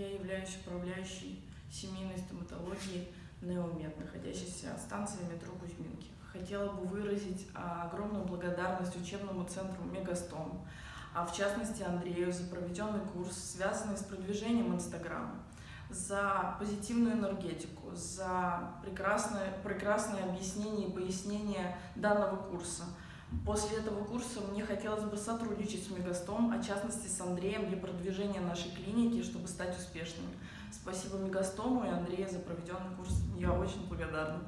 Я являюсь управляющей семейной стоматологии Неомед, находящейся станции метро Кузьминки. Хотела бы выразить а, огромную благодарность учебному центру Мегастом, а в частности Андрею за проведенный курс, связанный с продвижением Инстаграма, за позитивную энергетику, за прекрасное, прекрасное объяснение и пояснение данного курса. После этого курса мне хотелось бы сотрудничать с Мегастом, а в частности с Андреем для продвижения нашей клиники, чтобы стать успешными. Спасибо Мегастому и Андрею за проведенный курс. Я очень благодарна.